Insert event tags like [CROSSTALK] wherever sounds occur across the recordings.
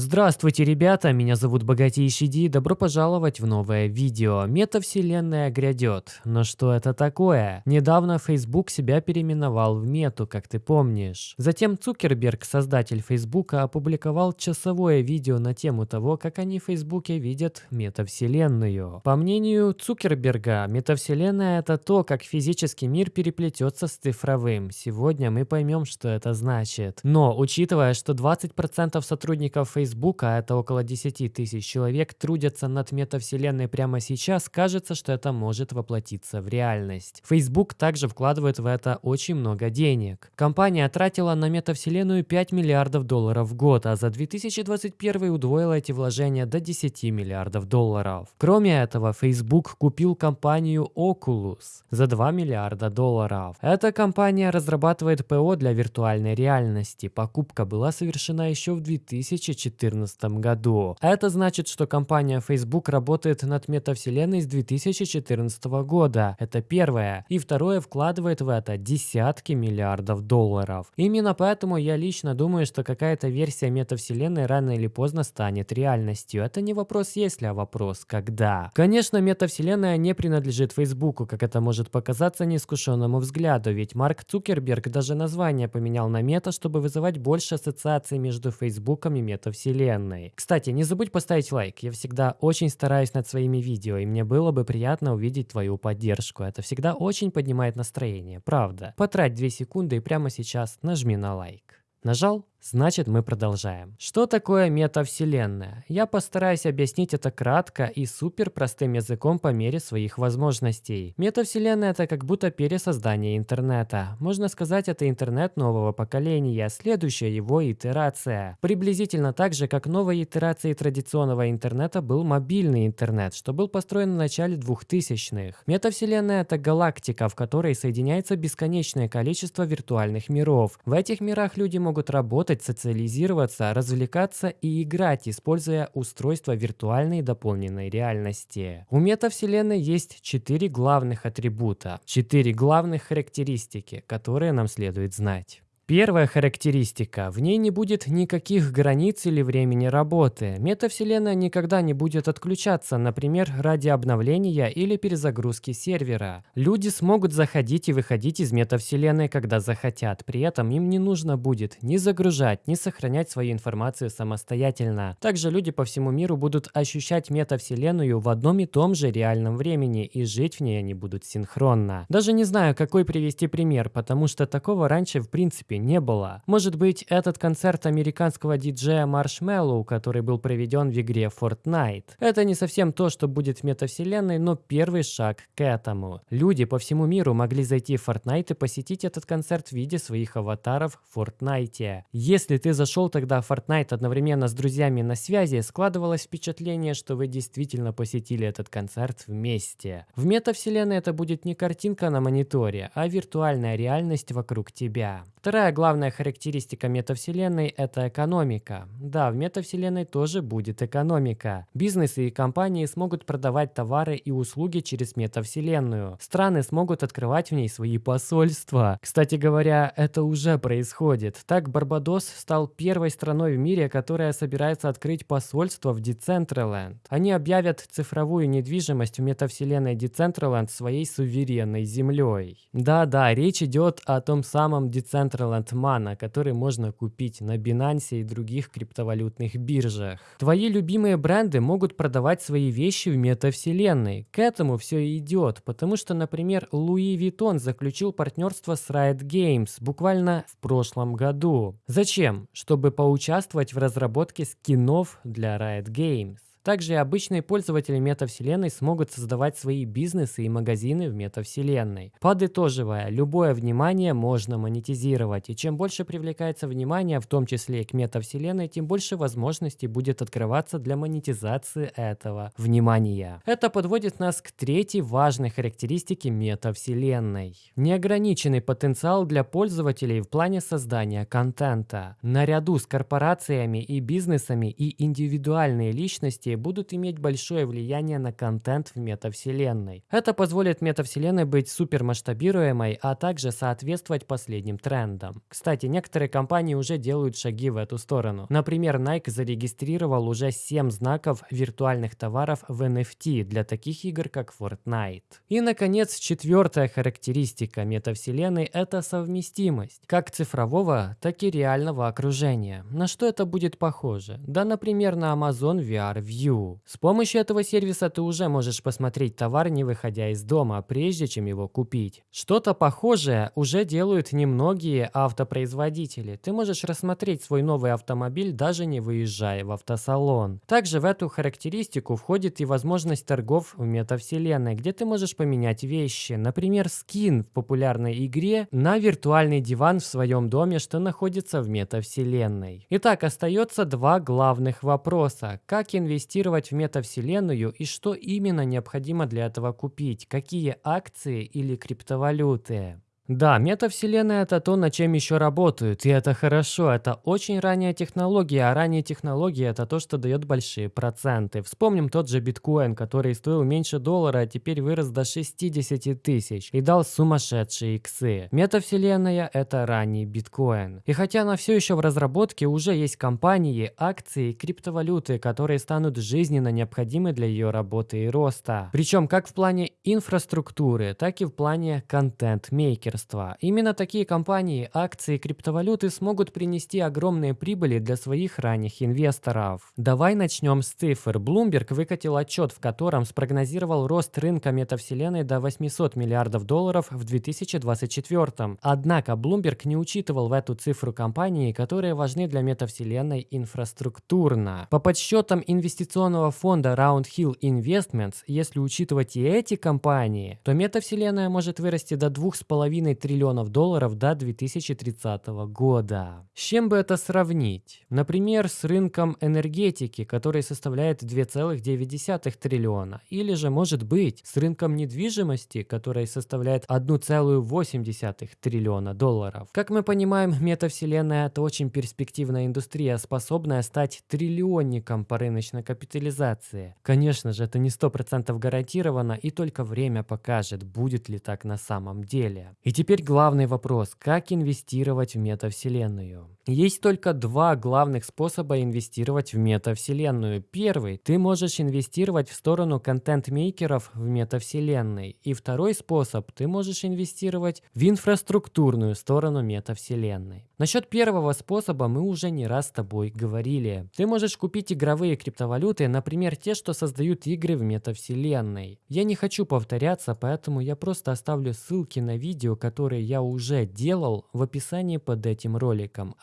Здравствуйте, ребята, меня зовут Богатейший Ди, добро пожаловать в новое видео. Метавселенная грядет. Но что это такое? Недавно Facebook себя переименовал в Мету, как ты помнишь. Затем Цукерберг, создатель Фейсбука, опубликовал часовое видео на тему того, как они в Фейсбуке видят метавселенную. По мнению Цукерберга, метавселенная это то, как физический мир переплетется с цифровым. Сегодня мы поймем, что это значит. Но, учитывая, что 20% сотрудников Facebook Facebook, а это около 10 тысяч человек, трудятся над метавселенной прямо сейчас, кажется, что это может воплотиться в реальность. Facebook также вкладывает в это очень много денег. Компания тратила на метавселенную 5 миллиардов долларов в год, а за 2021 удвоила эти вложения до 10 миллиардов долларов. Кроме этого, Facebook купил компанию Oculus за 2 миллиарда долларов. Эта компания разрабатывает ПО для виртуальной реальности. Покупка была совершена еще в 2014 2014 году. Это значит, что компания Facebook работает над метавселенной с 2014 года. Это первое. И второе, вкладывает в это десятки миллиардов долларов. Именно поэтому я лично думаю, что какая-то версия метавселенной рано или поздно станет реальностью. Это не вопрос если, а вопрос когда. Конечно, метавселенная не принадлежит Фейсбуку, как это может показаться неискушенному взгляду, ведь Марк Цукерберг даже название поменял на мета, чтобы вызывать больше ассоциаций между Фейсбуком и метавселенной вселенной. Кстати, не забудь поставить лайк, я всегда очень стараюсь над своими видео, и мне было бы приятно увидеть твою поддержку. Это всегда очень поднимает настроение, правда. Потрать 2 секунды и прямо сейчас нажми на лайк. Нажал? Значит, мы продолжаем. Что такое метавселенная? Я постараюсь объяснить это кратко и супер простым языком по мере своих возможностей. Метавселенная это как будто пересоздание интернета. Можно сказать, это интернет нового поколения, следующая его итерация. Приблизительно так же, как новой итерацией традиционного интернета был мобильный интернет, что был построен в начале 2000-х. Метавселенная это галактика, в которой соединяется бесконечное количество виртуальных миров. В этих мирах люди могут работать работать, социализироваться, развлекаться и играть, используя устройства виртуальной дополненной реальности. У метавселенной есть четыре главных атрибута, четыре главных характеристики, которые нам следует знать. Первая характеристика. В ней не будет никаких границ или времени работы. Метавселенная никогда не будет отключаться, например, ради обновления или перезагрузки сервера. Люди смогут заходить и выходить из метавселенной, когда захотят. При этом им не нужно будет ни загружать, ни сохранять свою информацию самостоятельно. Также люди по всему миру будут ощущать метавселенную в одном и том же реальном времени, и жить в ней они будут синхронно. Даже не знаю, какой привести пример, потому что такого раньше в принципе не было. Может быть, этот концерт американского диджея Marshmallow, который был проведен в игре Fortnite. Это не совсем то, что будет в метавселенной, но первый шаг к этому. Люди по всему миру могли зайти в Fortnite и посетить этот концерт в виде своих аватаров в Fortnite. Если ты зашел тогда в Fortnite одновременно с друзьями на связи, складывалось впечатление, что вы действительно посетили этот концерт вместе. В метавселенной это будет не картинка на мониторе, а виртуальная реальность вокруг тебя. Вторая Вторая главная характеристика метавселенной – это экономика. Да, в метавселенной тоже будет экономика. Бизнесы и компании смогут продавать товары и услуги через метавселенную. Страны смогут открывать в ней свои посольства. Кстати говоря, это уже происходит. Так, Барбадос стал первой страной в мире, которая собирается открыть посольство в Decentraland. Они объявят цифровую недвижимость в метавселенной Decentraland своей суверенной землей. Да-да, речь идет о том самом Decentraland Island Mana, который можно купить на Binance и других криптовалютных биржах. Твои любимые бренды могут продавать свои вещи в метавселенной. К этому все идет, потому что, например, Louis Vuitton заключил партнерство с Riot Games буквально в прошлом году. Зачем? Чтобы поучаствовать в разработке скинов для Riot Games. Также и обычные пользователи метавселенной смогут создавать свои бизнесы и магазины в метавселенной. Подытоживая, любое внимание можно монетизировать, и чем больше привлекается внимание, в том числе и к метавселенной, тем больше возможностей будет открываться для монетизации этого внимания. Это подводит нас к третьей важной характеристике метавселенной. Неограниченный потенциал для пользователей в плане создания контента. Наряду с корпорациями и бизнесами и индивидуальные личности будут иметь большое влияние на контент в метавселенной. Это позволит метавселенной быть супермасштабируемой, а также соответствовать последним трендам. Кстати, некоторые компании уже делают шаги в эту сторону. Например, Nike зарегистрировал уже 7 знаков виртуальных товаров в NFT для таких игр, как Fortnite. И, наконец, четвертая характеристика метавселенной – это совместимость. Как цифрового, так и реального окружения. На что это будет похоже? Да, например, на Amazon VR View. С помощью этого сервиса ты уже можешь посмотреть товар, не выходя из дома, прежде чем его купить. Что-то похожее уже делают немногие автопроизводители. Ты можешь рассмотреть свой новый автомобиль, даже не выезжая в автосалон. Также в эту характеристику входит и возможность торгов в метавселенной, где ты можешь поменять вещи. Например, скин в популярной игре на виртуальный диван в своем доме, что находится в метавселенной. Итак, остается два главных вопроса. Как инвестировать в метавселенную и что именно необходимо для этого купить? Какие акции или криптовалюты? Да, метавселенная это то, над чем еще работают, и это хорошо, это очень ранняя технология, а ранние технологии это то, что дает большие проценты. Вспомним тот же биткоин, который стоил меньше доллара, а теперь вырос до 60 тысяч и дал сумасшедшие иксы. Метавселенная это ранний биткоин. И хотя она все еще в разработке, уже есть компании, акции, криптовалюты, которые станут жизненно необходимы для ее работы и роста. Причем как в плане инфраструктуры, так и в плане контент-мейкерства лидерства. Именно такие компании, акции криптовалюты смогут принести огромные прибыли для своих ранних инвесторов. Давай начнем с цифр. Bloomberg выкатил отчет, в котором спрогнозировал рост рынка метавселенной до 800 миллиардов долларов в 2024. Однако Bloomberg не учитывал в эту цифру компании, которые важны для метавселенной инфраструктурно. По подсчетам инвестиционного фонда Roundhill Investments, если учитывать и эти компании, то метавселенная может вырасти до 2,5 2,5 триллионов долларов до 2030 года. С чем бы это сравнить? Например, с рынком энергетики, который составляет 2,9 триллиона. Или же, может быть, с рынком недвижимости, который составляет 1,8 триллиона долларов. Как мы понимаем, метавселенная – это очень перспективная индустрия, способная стать триллионником по рыночной капитализации. Конечно же, это не 100% гарантировано, и только время покажет, будет ли так на самом деле. И теперь главный вопрос, как инвестировать в метавселенную? Есть только два главных способа инвестировать в метавселенную. Первый, ты можешь инвестировать в сторону контент-мейкеров в метавселенной. И второй способ, ты можешь инвестировать в инфраструктурную сторону метавселенной. Насчет первого способа мы уже не раз с тобой говорили. Ты можешь купить игровые криптовалюты, например, те, что создают игры в метавселенной. Я не хочу повторяться, поэтому я просто оставлю ссылки на видео, которые я уже делал в описании под этим роликом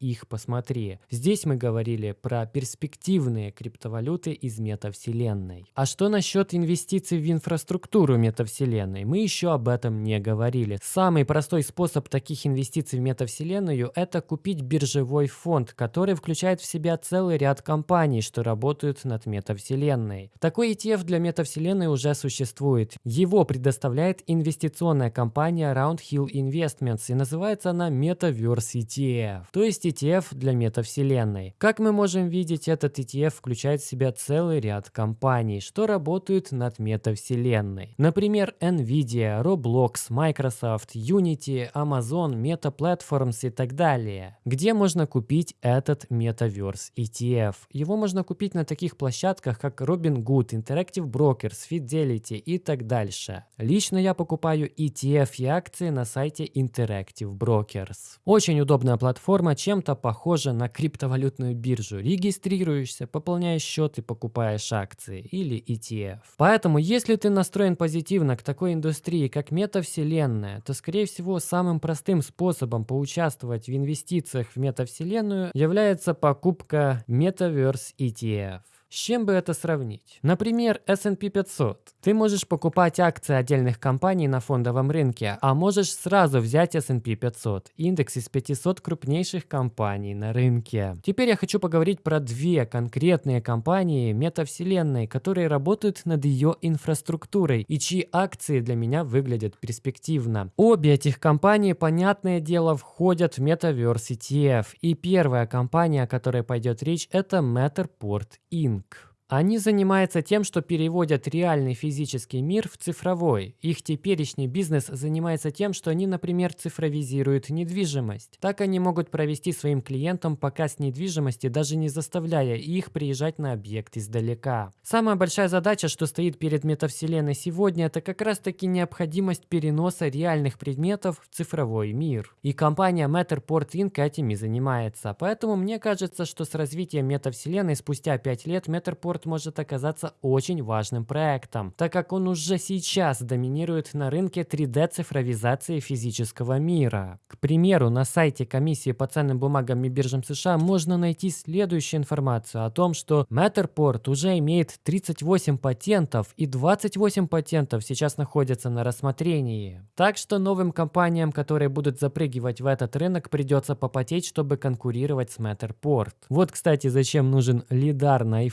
их посмотри. Здесь мы говорили про перспективные криптовалюты из метавселенной. А что насчет инвестиций в инфраструктуру метавселенной? Мы еще об этом не говорили. Самый простой способ таких инвестиций в метавселенную – это купить биржевой фонд, который включает в себя целый ряд компаний, что работают над метавселенной. Такой ETF для метавселенной уже существует. Его предоставляет инвестиционная компания Roundhill Investments и называется она Metaverse ETF. ETF, то есть ETF для метавселенной. Как мы можем видеть, этот ETF включает в себя целый ряд компаний, что работают над метавселенной. Например, Nvidia, Roblox, Microsoft, Unity, Amazon, Meta Platforms и так далее. Где можно купить этот Metaverse ETF? Его можно купить на таких площадках, как Robinhood, Interactive Brokers, Fidelity и так дальше. Лично я покупаю ETF и акции на сайте Interactive Brokers. Очень удобная платформа чем-то похожа на криптовалютную биржу. Регистрируешься, пополняешь счет и покупаешь акции или ETF. Поэтому, если ты настроен позитивно к такой индустрии, как метавселенная, то, скорее всего, самым простым способом поучаствовать в инвестициях в метавселенную является покупка Metaverse ETF. С чем бы это сравнить? Например, S&P 500. Ты можешь покупать акции отдельных компаний на фондовом рынке, а можешь сразу взять S&P 500, индекс из 500 крупнейших компаний на рынке. Теперь я хочу поговорить про две конкретные компании метавселенной, которые работают над ее инфраструктурой и чьи акции для меня выглядят перспективно. Обе этих компании, понятное дело, входят в Metaverse ETF. И первая компания, о которой пойдет речь, это Matterport Inc. think Они занимаются тем, что переводят реальный физический мир в цифровой. Их теперешний бизнес занимается тем, что они, например, цифровизируют недвижимость. Так они могут провести своим клиентам показ недвижимости, даже не заставляя их приезжать на объект издалека. Самая большая задача, что стоит перед метавселенной сегодня, это как раз таки необходимость переноса реальных предметов в цифровой мир. И компания Matterport Inc. этим и занимается. Поэтому мне кажется, что с развитием метавселенной спустя 5 лет Matterport может оказаться очень важным проектом, так как он уже сейчас доминирует на рынке 3D-цифровизации физического мира. К примеру, на сайте комиссии по ценным бумагам и биржам США можно найти следующую информацию о том, что Matterport уже имеет 38 патентов и 28 патентов сейчас находятся на рассмотрении. Так что новым компаниям, которые будут запрыгивать в этот рынок, придется попотеть, чтобы конкурировать с Matterport. Вот, кстати, зачем нужен лидар на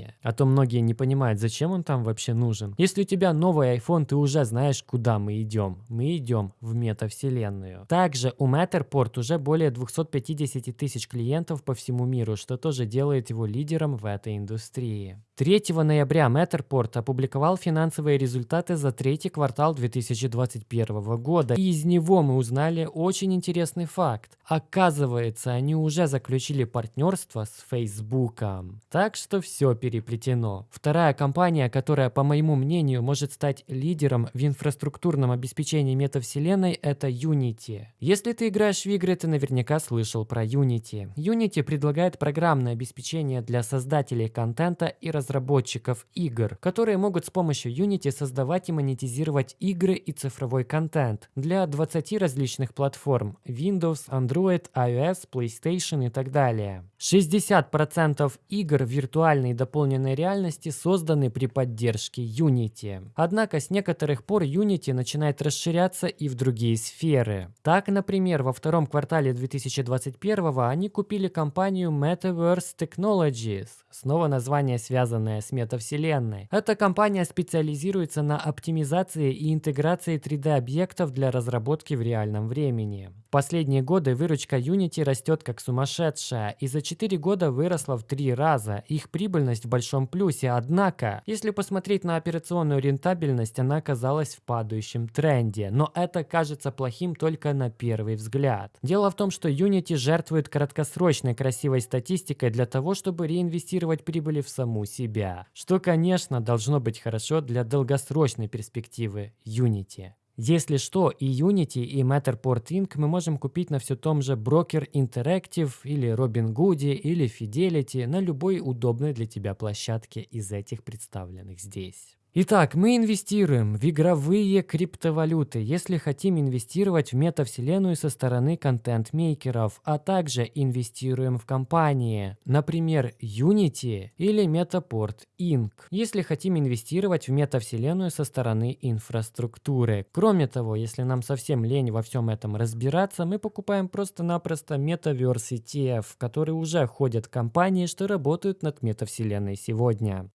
айфоне. А то многие не понимают, зачем он там вообще нужен. Если у тебя новый iPhone, ты уже знаешь, куда мы идем. Мы идем в метавселенную. Также у Matterport уже более 250 тысяч клиентов по всему миру, что тоже делает его лидером в этой индустрии. 3 ноября Matterport опубликовал финансовые результаты за третий квартал 2021 года. И из него мы узнали очень интересный факт. Оказывается, они уже заключили партнерство с Facebook. Так что все переплетено. Вторая компания, которая, по моему мнению, может стать лидером в инфраструктурном обеспечении метавселенной, это Unity. Если ты играешь в игры, ты наверняка слышал про Unity. Unity предлагает программное обеспечение для создателей контента и разработчиков игр, которые могут с помощью Unity создавать и монетизировать игры и цифровой контент для 20 различных платформ – Windows, Android, iOS, PlayStation и так далее. 60% игр виртуальной и дополненной реальности созданы при поддержке Unity. Однако с некоторых пор Unity начинает расширяться и в другие сферы. Так, например, во втором квартале 2021 они купили компанию Metaverse Technologies, снова название связанное с метавселенной. Эта компания специализируется на оптимизации и интеграции 3D-объектов для разработки в реальном времени. В последние годы выручка Unity растет как сумасшедшая и за 4 года выросла в 3 раза. Их прибыльность большом плюсе, однако, если посмотреть на операционную рентабельность, она оказалась в падающем тренде. Но это кажется плохим только на первый взгляд. Дело в том, что Unity жертвует краткосрочной красивой статистикой для того, чтобы реинвестировать прибыли в саму себя. Что, конечно, должно быть хорошо для долгосрочной перспективы Unity. Если что, и Unity, и Matterport Inc. мы можем купить на все том же Broker Interactive или Robinhood или Fidelity на любой удобной для тебя площадке из этих представленных здесь. Итак, мы инвестируем в игровые криптовалюты, если хотим инвестировать в метавселенную со стороны контент-мейкеров, а также инвестируем в компании, например, Unity или Metaport Inc., если хотим инвестировать в метавселенную со стороны инфраструктуры. Кроме того, если нам совсем лень во всем этом разбираться, мы покупаем просто-напросто Metaverse ETF, в который уже ходят компании, что работают над метавселенной сегодня.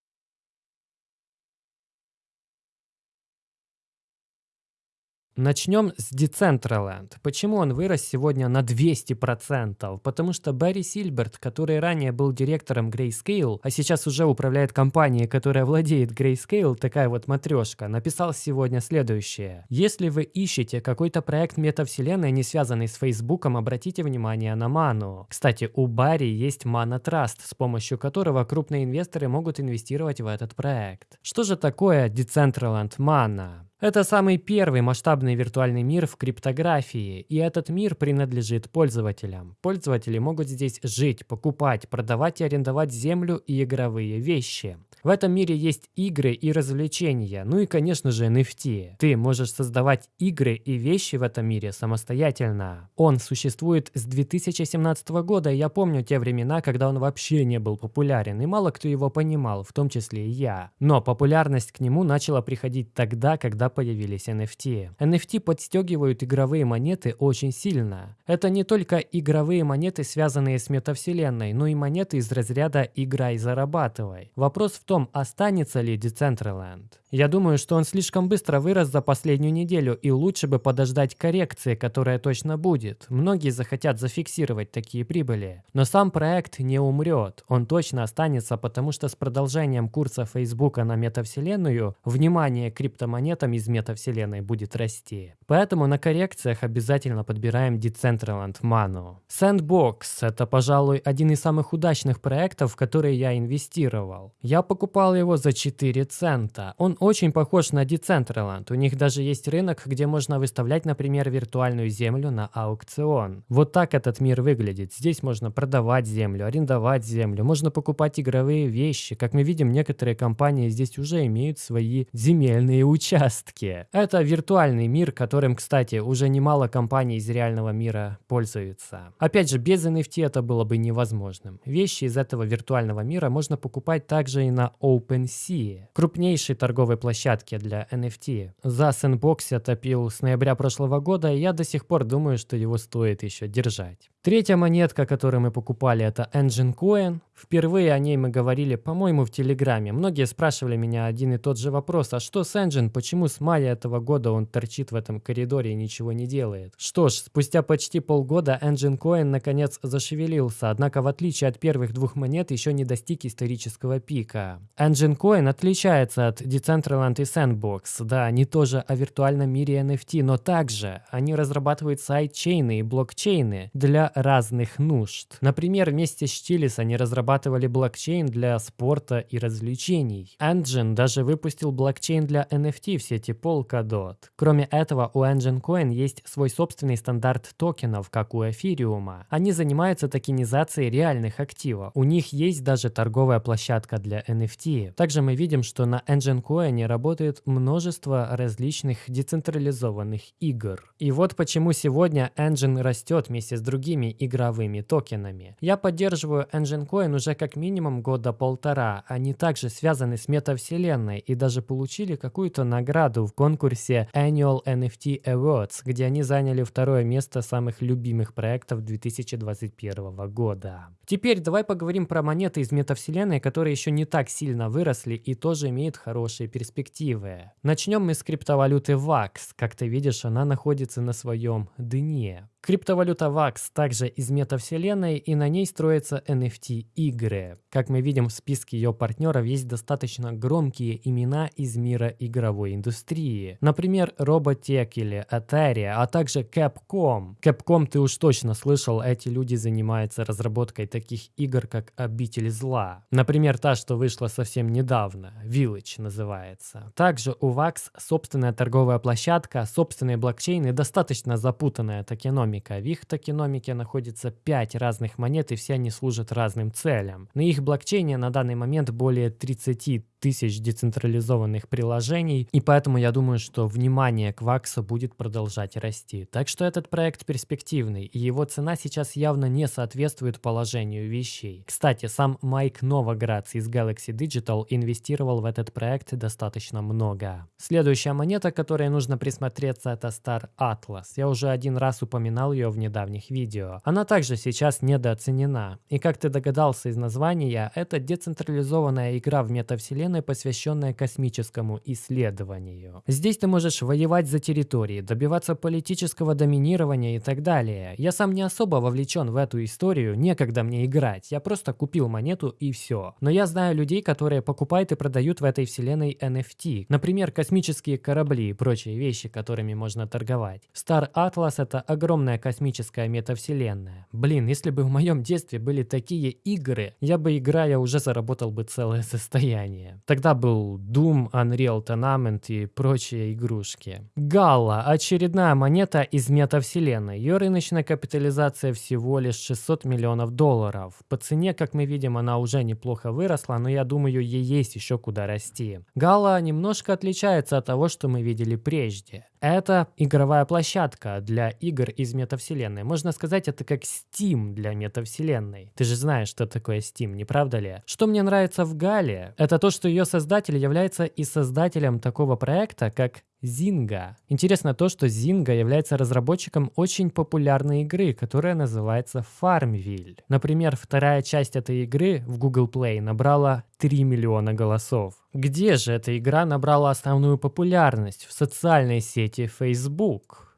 Начнем с Decentraland. Почему он вырос сегодня на 200%? Потому что Барри Сильберт, который ранее был директором Grayscale, а сейчас уже управляет компанией, которая владеет Grayscale, такая вот матрешка, написал сегодня следующее. Если вы ищете какой-то проект метавселенной, не связанный с Фейсбуком, обратите внимание на Ману. Кстати, у Барри есть Mana Trust, с помощью которого крупные инвесторы могут инвестировать в этот проект. Что же такое Decentraland Mana? Это самый первый масштабный виртуальный мир в криптографии, и этот мир принадлежит пользователям. Пользователи могут здесь жить, покупать, продавать и арендовать землю и игровые вещи. В этом мире есть игры и развлечения, ну и, конечно же, NFT. Ты можешь создавать игры и вещи в этом мире самостоятельно. Он существует с 2017 года, и я помню те времена, когда он вообще не был популярен, и мало кто его понимал, в том числе и я. Но популярность к нему начала приходить тогда, когда появились NFT. NFT подстегивают игровые монеты очень сильно. Это не только игровые монеты, связанные с метавселенной, но и монеты из разряда «играй, зарабатывай». Вопрос в том, том, останется ли Decentraland. Я думаю, что он слишком быстро вырос за последнюю неделю, и лучше бы подождать коррекции, которая точно будет. Многие захотят зафиксировать такие прибыли. Но сам проект не умрет. Он точно останется, потому что с продолжением курса Facebook на метавселенную, внимание к криптомонетам из метавселенной будет расти. Поэтому на коррекциях обязательно подбираем Decentraland Manu. Sandbox – это, пожалуй, один из самых удачных проектов, в которые я инвестировал. Я покупал его за 4 цента. Он очень похож на Decentraland. У них даже есть рынок, где можно выставлять, например, виртуальную землю на аукцион. Вот так этот мир выглядит. Здесь можно продавать землю, арендовать землю, можно покупать игровые вещи. Как мы видим, некоторые компании здесь уже имеют свои земельные участки. Это виртуальный мир, которым, кстати, уже немало компаний из реального мира пользуются. Опять же, без NFT это было бы невозможным. Вещи из этого виртуального мира можно покупать также и на OpenSea, крупнейшей торговой торговой площадке для NFT. За Sandbox я топил с ноября прошлого года, и я до сих пор думаю, что его стоит еще держать. Третья монетка, которую мы покупали, это Engine Coin. Впервые о ней мы говорили, по-моему, в Телеграме. Многие спрашивали меня один и тот же вопрос, а что с Engine, почему с мая этого года он торчит в этом коридоре и ничего не делает? Что ж, спустя почти полгода Engine Coin наконец зашевелился, однако в отличие от первых двух монет еще не достиг исторического пика. Engine Coin отличается от Decentraland и Sandbox. Да, они тоже о виртуальном мире NFT, но также они разрабатывают сайт-чейны и блокчейны для разных нужд. Например, вместе с Chili's они разрабатывали блокчейн для спорта и развлечений. Engine даже выпустил блокчейн для NFT в сети Polkadot. Кроме этого, у Engine Coin есть свой собственный стандарт токенов, как у эфириума. Они занимаются токенизацией реальных активов. У них есть даже торговая площадка для NFT. Также мы видим, что на Engine Coin работает множество различных децентрализованных игр. И вот почему сегодня Engine растет вместе с другими другими игровыми токенами. Я поддерживаю Engine Coin уже как минимум года полтора. Они также связаны с метавселенной и даже получили какую-то награду в конкурсе Annual NFT Awards, где они заняли второе место самых любимых проектов 2021 года. Теперь давай поговорим про монеты из метавселенной, которые еще не так сильно выросли и тоже имеют хорошие перспективы. Начнем мы с криптовалюты VAX. Как ты видишь, она находится на своем дне. Криптовалюта VAX также из метавселенной, и на ней строятся NFT-игры. Как мы видим в списке ее партнеров есть достаточно громкие имена из мира игровой индустрии. Например, Robotech или Atari, а также Capcom. Capcom ты уж точно слышал, эти люди занимаются разработкой таких игр, как Обитель Зла. Например, та, что вышла совсем недавно, Village называется. Также у VAX собственная торговая площадка, собственные блокчейны, достаточно запутанная токеномика токеномика. В их токеномике находится 5 разных монет, и все они служат разным целям. На их блокчейне на данный момент более 30 тысяч децентрализованных приложений, и поэтому я думаю, что внимание к Ваксу будет продолжать расти. Так что этот проект перспективный, и его цена сейчас явно не соответствует положению вещей. Кстати, сам Майк Новоградс из Galaxy Digital инвестировал в этот проект достаточно много. Следующая монета, которой нужно присмотреться, это Star Atlas. Я уже один раз упоминал ее в недавних видео. Она также сейчас недооценена. И как ты догадался из названия, это децентрализованная игра в метавселенной, вселенной, посвященная космическому исследованию. Здесь ты можешь воевать за территории, добиваться политического доминирования и так далее. Я сам не особо вовлечен в эту историю, некогда мне играть, я просто купил монету и все. Но я знаю людей, которые покупают и продают в этой вселенной NFT. Например, космические корабли и прочие вещи, которыми можно торговать. Star Atlas это огромная космическая метавселенная. Блин, если бы в моем детстве были такие игры, я бы играя уже заработал бы целое [LAUGHS] состояние. Тогда был Doom, Unreal Tournament и прочие игрушки. Галла – очередная монета из метавселенной. Ее рыночная капитализация всего лишь 600 миллионов долларов. По цене, как мы видим, она уже неплохо выросла, но я думаю, ей есть еще куда расти. Галла немножко отличается от того, что мы видели прежде. Это игровая площадка для игр из метавселенной. Можно сказать, это как Steam для метавселенной. Ты же знаешь, что такое Steam, не правда ли? Что мне нравится в Гале, это то, что ее создатель является и создателем такого проекта, как Zynga. Интересно то, что Zynga является разработчиком очень популярной игры, которая называется Farmville. Например, вторая часть этой игры в Google Play набрала 3 миллиона голосов. Где же эта игра набрала основную популярность? В социальной сети Facebook.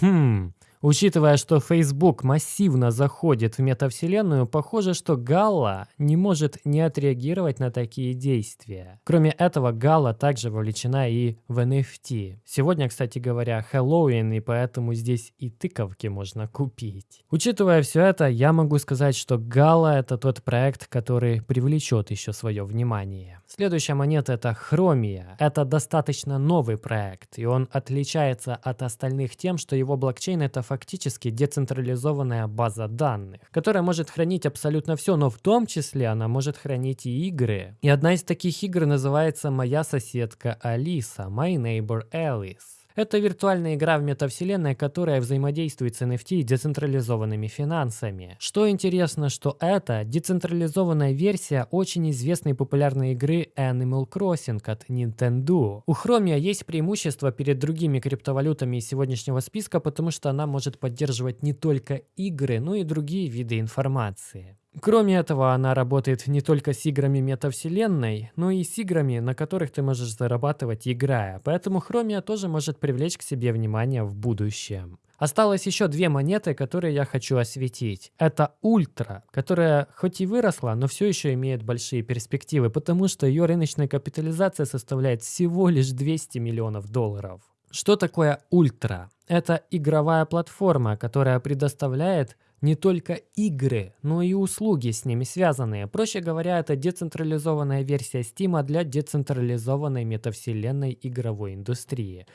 Хм, Учитывая, что Facebook массивно заходит в метавселенную, похоже, что Галла не может не отреагировать на такие действия. Кроме этого, Галла также вовлечена и в NFT. Сегодня, кстати говоря, Хэллоуин, и поэтому здесь и тыковки можно купить. Учитывая все это, я могу сказать, что Галла это тот проект, который привлечет еще свое внимание. Следующая монета это Хромия. Это достаточно новый проект, и он отличается от остальных тем, что его блокчейн это фактически децентрализованная база данных, которая может хранить абсолютно все, но в том числе она может хранить и игры. И одна из таких игр называется «Моя соседка Алиса», «My Neighbor Alice». Это виртуальная игра в метавселенной, которая взаимодействует с NFT и децентрализованными финансами. Что интересно, что это децентрализованная версия очень известной популярной игры Animal Crossing от Nintendo. У Chromia есть преимущество перед другими криптовалютами из сегодняшнего списка, потому что она может поддерживать не только игры, но и другие виды информации. Кроме этого, она работает не только с играми метавселенной, но и с играми, на которых ты можешь зарабатывать играя, поэтому Хромия тоже может привлечь к себе внимание в будущем. Осталось еще две монеты, которые я хочу осветить. Это Ультра, которая хоть и выросла, но все еще имеет большие перспективы, потому что ее рыночная капитализация составляет всего лишь 200 миллионов долларов. Что такое Ультра? Это игровая платформа, которая предоставляет не только игры, но и услуги с ними связанные. Проще говоря, это децентрализованная версия Steam для децентрализованной метавселенной игровой индустрии.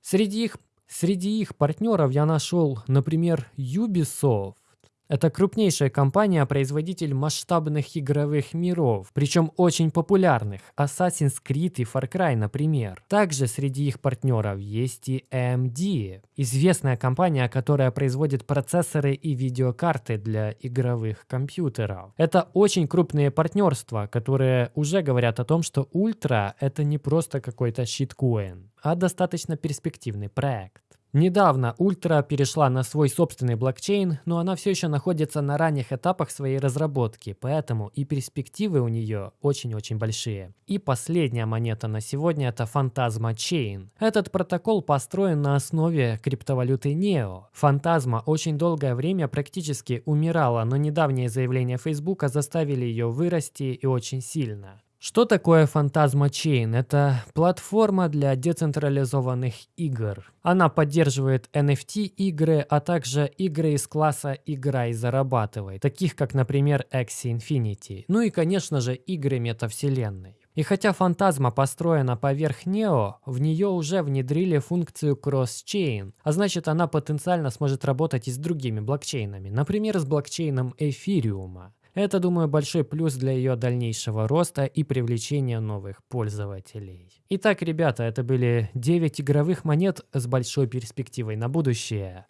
Среди их, среди их партнеров я нашел, например, Ubisoft, это крупнейшая компания-производитель масштабных игровых миров, причем очень популярных, Assassin's Creed и Far Cry, например. Также среди их партнеров есть и AMD, известная компания, которая производит процессоры и видеокарты для игровых компьютеров. Это очень крупные партнерства, которые уже говорят о том, что Ультра это не просто какой-то щиткоин, а достаточно перспективный проект. Недавно Ультра перешла на свой собственный блокчейн, но она все еще находится на ранних этапах своей разработки, поэтому и перспективы у нее очень-очень большие. И последняя монета на сегодня это Phantasma Chain. Этот протокол построен на основе криптовалюты NEO. Фантазма очень долгое время практически умирала, но недавние заявления Facebook заставили ее вырасти и очень сильно. Что такое Phantasma Chain? Это платформа для децентрализованных игр. Она поддерживает NFT-игры, а также игры из класса «Играй, зарабатывай», таких как, например, Axie Infinity. Ну и, конечно же, игры метавселенной. И хотя фантазма построена поверх Neo, в нее уже внедрили функцию Cross-Chain, а значит она потенциально сможет работать и с другими блокчейнами, например, с блокчейном Эфириума. Это, думаю, большой плюс для ее дальнейшего роста и привлечения новых пользователей. Итак, ребята, это были 9 игровых монет с большой перспективой на будущее.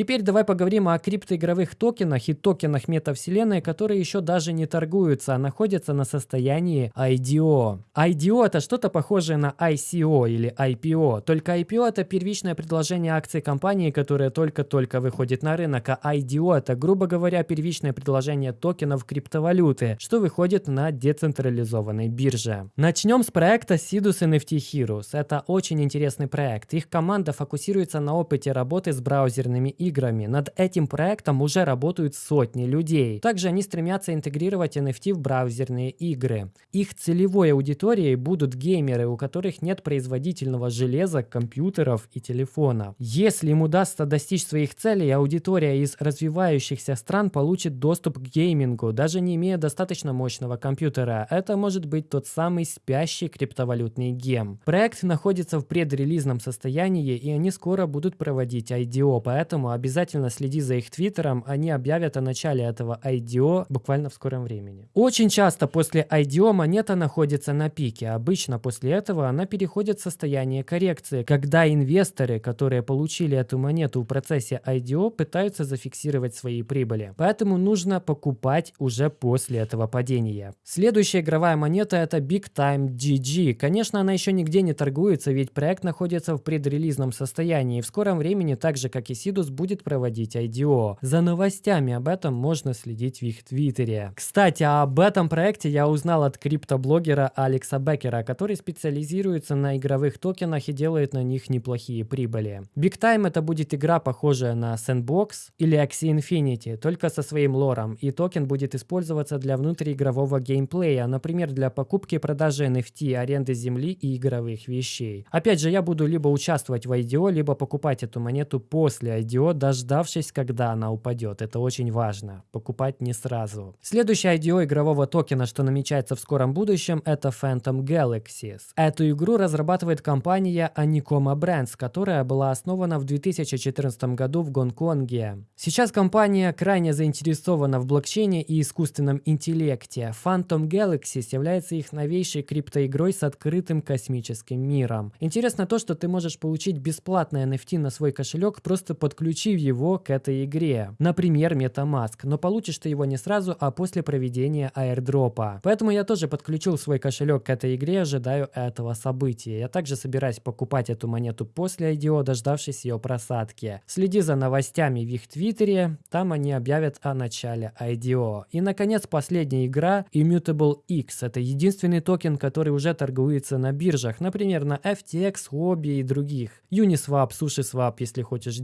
Теперь давай поговорим о криптоигровых токенах и токенах метавселенной, которые еще даже не торгуются, а находятся на состоянии IDO. IDO это что-то похожее на ICO или IPO, только IPO это первичное предложение акций компании, которая только-только выходит на рынок, а IDO это, грубо говоря, первичное предложение токенов криптовалюты, что выходит на децентрализованной бирже. Начнем с проекта Sidus NFT Heroes. Это очень интересный проект. Их команда фокусируется на опыте работы с браузерными играми. Над этим проектом уже работают сотни людей. Также они стремятся интегрировать NFT в браузерные игры. Их целевой аудиторией будут геймеры, у которых нет производительного железа, компьютеров и телефона. Если им удастся достичь своих целей, аудитория из развивающихся стран получит доступ к геймингу, даже не имея достаточно мощного компьютера. Это может быть тот самый спящий криптовалютный гем. Проект находится в предрелизном состоянии, и они скоро будут проводить IDO, поэтому обязательно следи за их твиттером, они объявят о начале этого IDO буквально в скором времени. Очень часто после IDO монета находится на пике, обычно после этого она переходит в состояние коррекции, когда инвесторы, которые получили эту монету в процессе IDO, пытаются зафиксировать свои прибыли. Поэтому нужно покупать уже после этого падения. Следующая игровая монета это Big Time GG. Конечно, она еще нигде не торгуется, ведь проект находится в предрелизном состоянии и в скором времени, так же как и Sidus, будет проводить IDO. За новостями об этом можно следить в их твиттере. Кстати, об этом проекте я узнал от криптоблогера Алекса Беккера, который специализируется на игровых токенах и делает на них неплохие прибыли. Big Time это будет игра, похожая на Sandbox или Axie Infinity, только со своим лором, и токен будет использоваться для внутриигрового геймплея, например, для покупки и продажи NFT, аренды земли и игровых вещей. Опять же, я буду либо участвовать в IDO, либо покупать эту монету после IDO, дождавшись, когда она упадет. Это очень важно. Покупать не сразу. Следующий IDO игрового токена, что намечается в скором будущем, это Phantom Galaxies. Эту игру разрабатывает компания Anikoma Brands, которая была основана в 2014 году в Гонконге. Сейчас компания крайне заинтересована в блокчейне и искусственном интеллекте. Phantom Galaxies является их новейшей криптоигрой с открытым космическим миром. Интересно то, что ты можешь получить бесплатное NFT на свой кошелек, просто подключив его к этой игре. Например, MetaMask. Но получишь ты его не сразу, а после проведения airdропа. Поэтому я тоже подключил свой кошелек к этой игре, ожидаю этого события. Я также собираюсь покупать эту монету после IDO, дождавшись ее просадки. Следи за новостями в их твиттере, там они объявят о начале IDO. И наконец последняя игра Immutable X. Это единственный токен, который уже торгуется на биржах, например на FTX, Huobi и других. Uniswap, SushiSwap, если хочешь,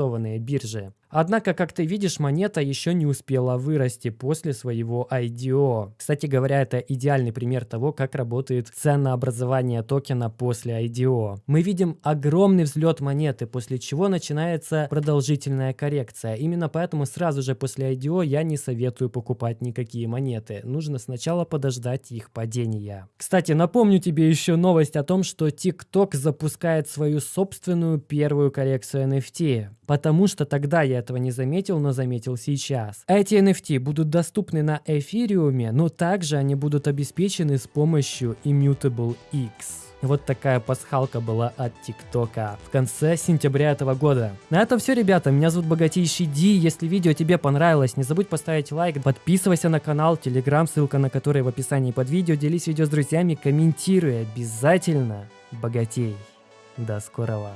децентрализованные биржи. Однако, как ты видишь, монета еще не успела вырасти после своего IDO. Кстати говоря, это идеальный пример того, как работает ценообразование токена после IDO. Мы видим огромный взлет монеты, после чего начинается продолжительная коррекция. Именно поэтому сразу же после IDO я не советую покупать никакие монеты. Нужно сначала подождать их падения. Кстати, напомню тебе еще новость о том, что TikTok запускает свою собственную первую коллекцию NFT. Потому что тогда я этого не заметил, но заметил сейчас. Эти NFT будут доступны на эфириуме, но также они будут обеспечены с помощью Immutable X. Вот такая пасхалка была от ТикТока в конце сентября этого года. На этом все, ребята. Меня зовут Богатейший Ди. Если видео тебе понравилось, не забудь поставить лайк, подписывайся на канал, телеграм, ссылка на который в описании под видео. Делись видео с друзьями, комментируй обязательно. Богатей. До скорого.